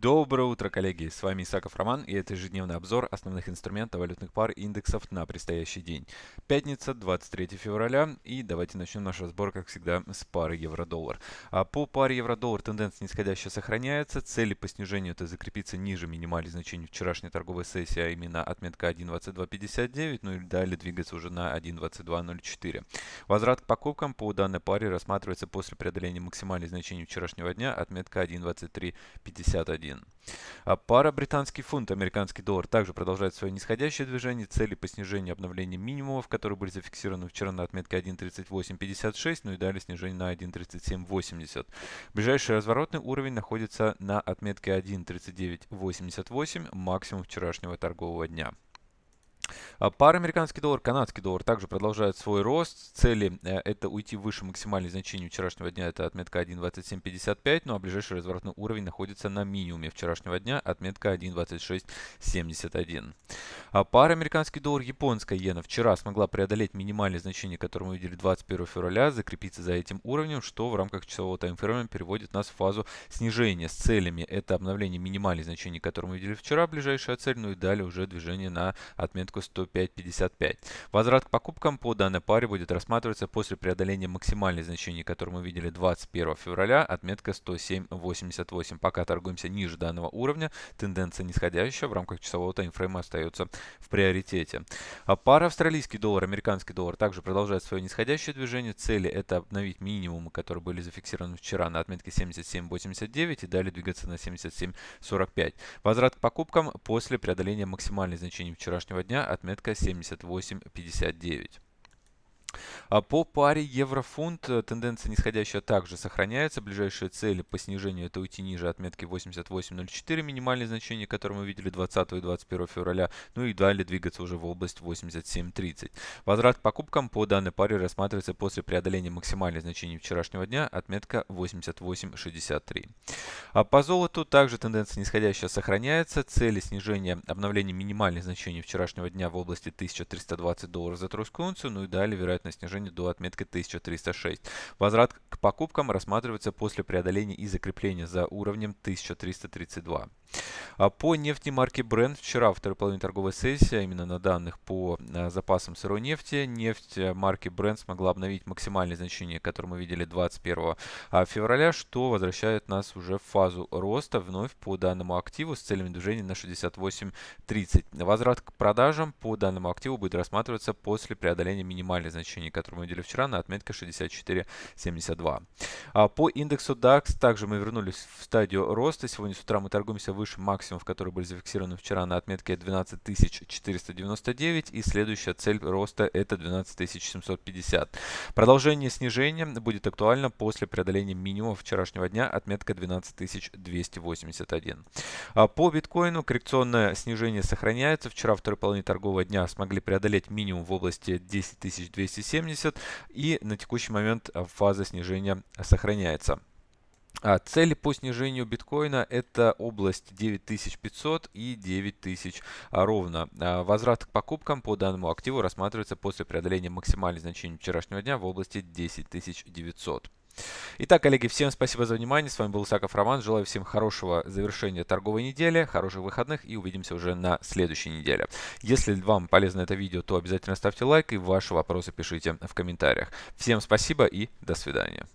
Доброе утро, коллеги! С вами Исаков Роман и это ежедневный обзор основных инструментов валютных пар и индексов на предстоящий день. Пятница, 23 февраля и давайте начнем наш разбор, как всегда, с пары евро-доллар. А по паре евро-доллар тенденция нисходящая сохраняется. Цели по снижению это закрепиться ниже минимальных значений вчерашней торговой сессии, а именно отметка 1.2259, ну и далее двигаться уже на 1.2204. Возврат к покупкам по данной паре рассматривается после преодоления максимальных значений вчерашнего дня, отметка 1.2351. 1. А пара британский фунт, американский доллар также продолжает свое нисходящее движение. Цели по снижению обновления минимумов, которые были зафиксированы вчера на отметке 1.3856, ну и далее снижение на 1.3780. Ближайший разворотный уровень находится на отметке 1.3988, максимум вчерашнего торгового дня. А пара американский доллар, канадский доллар также продолжает свой рост. Цели э, это уйти выше максимальных значений вчерашнего дня, это отметка 1.2755, ну а ближайший разворотный уровень находится на минимуме вчерашнего дня, отметка 1.2671. А пара американский доллар, японская иена вчера смогла преодолеть минимальные значения, которые мы видели 21 февраля, закрепиться за этим уровнем, что в рамках часового таймфрейма переводит нас в фазу снижения с целями. Это обновление минимальных значений, которые мы видели вчера, ближайшая цель, ну и далее уже движение на отметку 105.55. Возврат к покупкам по данной паре будет рассматриваться после преодоления максимальных значений, которые мы видели 21 февраля, отметка 107.88. Пока торгуемся ниже данного уровня, тенденция нисходящая в рамках часового таймфрейма остается в приоритете. А пара австралийский доллар, американский доллар также продолжает свое нисходящее движение. Цели это обновить минимумы, которые были зафиксированы вчера на отметке 77.89 и далее двигаться на 77.45. Возврат к покупкам после преодоления максимальных значений вчерашнего дня отметка 78.59. А по паре евро-фунт э, тенденция нисходящая также сохраняется. Ближайшие цели по снижению это уйти ниже отметки 88.04, минимальное значение, которое мы видели 20 и 21 февраля. Ну и далее двигаться уже в область 87.30. Возврат к покупкам по данной паре рассматривается после преодоления максимальных значений вчерашнего дня, отметка 88.63. А по золоту также тенденция нисходящая сохраняется. Цели снижения обновления минимальных значений вчерашнего дня в области 1320 долларов за тройскую унцию. Ну и далее вероятность снижения до отметки 1306. Возврат к покупкам рассматривается после преодоления и закрепления за уровнем 1332. А по нефти марки Brent вчера, второй половине торговой сессии, а именно на данных по а, запасам сырой нефти, нефть э, марки Brent смогла обновить максимальные значения, которые мы видели 21 а, февраля, что возвращает нас уже в фазу роста вновь по данному активу с целями движения на 68.30. Возврат к продажам по данному активу будет рассматриваться после преодоления минимальных значений, которые мы видели вчера на отметке 64.72. По индексу DAX также мы вернулись в стадию роста. Сегодня с утра мы торгуемся выше максимумов, которые были зафиксированы вчера на отметке 12499 и следующая цель роста это 12750. Продолжение снижения будет актуально после преодоления минимума вчерашнего дня отметка 12281. А по биткоину коррекционное снижение сохраняется. Вчера второй половине торгового дня смогли преодолеть минимум в области 10270 и на текущий момент фаза снижения сохраняется. А цели по снижению биткоина это область 9500 и 9000 а, ровно. А возврат к покупкам по данному активу рассматривается после преодоления максимальных значений вчерашнего дня в области 10900. Итак, коллеги, всем спасибо за внимание. С вами был Саков Роман. Желаю всем хорошего завершения торговой недели, хороших выходных и увидимся уже на следующей неделе. Если вам полезно это видео, то обязательно ставьте лайк и ваши вопросы пишите в комментариях. Всем спасибо и до свидания.